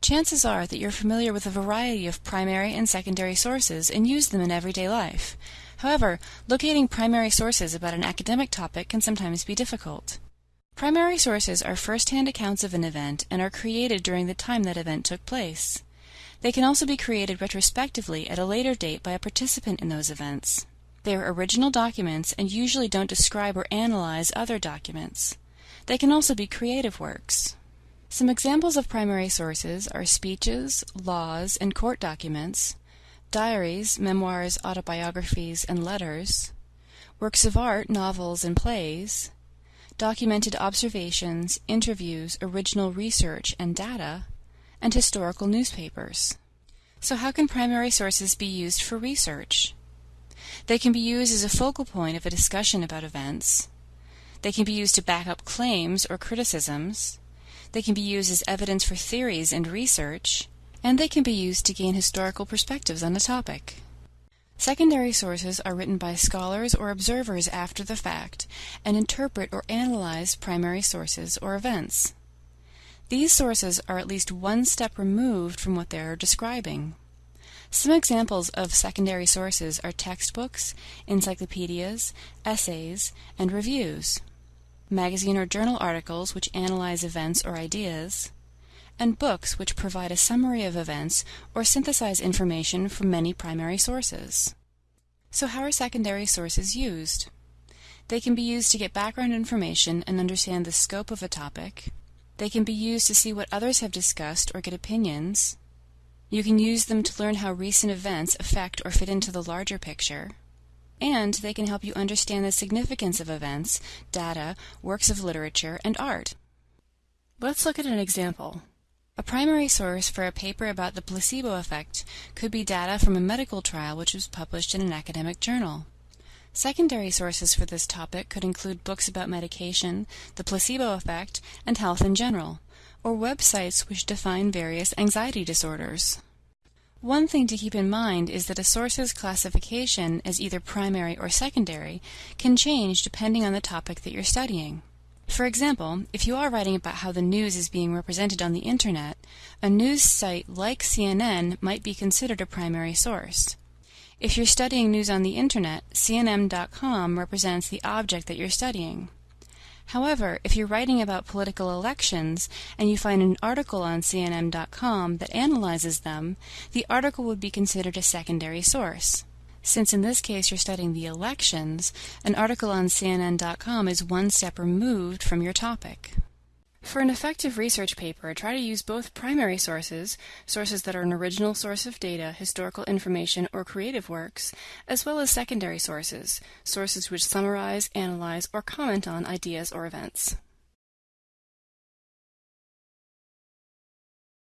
Chances are that you're familiar with a variety of primary and secondary sources and use them in everyday life. However, locating primary sources about an academic topic can sometimes be difficult. Primary sources are first-hand accounts of an event and are created during the time that event took place. They can also be created retrospectively at a later date by a participant in those events. They are original documents and usually don't describe or analyze other documents. They can also be creative works. Some examples of primary sources are speeches, laws, and court documents, diaries, memoirs, autobiographies, and letters, works of art, novels, and plays, documented observations, interviews, original research, and data, and historical newspapers. So, how can primary sources be used for research? They can be used as a focal point of a discussion about events. They can be used to back up claims or criticisms. They can be used as evidence for theories and research. And they can be used to gain historical perspectives on a topic. Secondary sources are written by scholars or observers after the fact and interpret or analyze primary sources or events. These sources are at least one step removed from what they are describing. Some examples of secondary sources are textbooks, encyclopedias, essays, and reviews, magazine or journal articles which analyze events or ideas, and books which provide a summary of events or synthesize information from many primary sources. So, how are secondary sources used? They can be used to get background information and understand the scope of a topic. They can be used to see what others have discussed or get opinions. You can use them to learn how recent events affect or fit into the larger picture. And they can help you understand the significance of events, data, works of literature, and art. Let's look at an example. A primary source for a paper about the placebo effect could be data from a medical trial which was published in an academic journal. Secondary sources for this topic could include books about medication, the placebo effect, and health in general or websites which define various anxiety disorders. One thing to keep in mind is that a source's classification as either primary or secondary can change depending on the topic that you're studying. For example, if you are writing about how the news is being represented on the internet, a news site like CNN might be considered a primary source. If you're studying news on the internet, CNN.com represents the object that you're studying. However, if you're writing about political elections and you find an article on CNN.com that analyzes them, the article would be considered a secondary source. Since in this case you're studying the elections, an article on CNN.com is one step removed from your topic. For an effective research paper, try to use both primary sources, sources that are an original source of data, historical information, or creative works, as well as secondary sources, sources which summarize, analyze, or comment on ideas or events.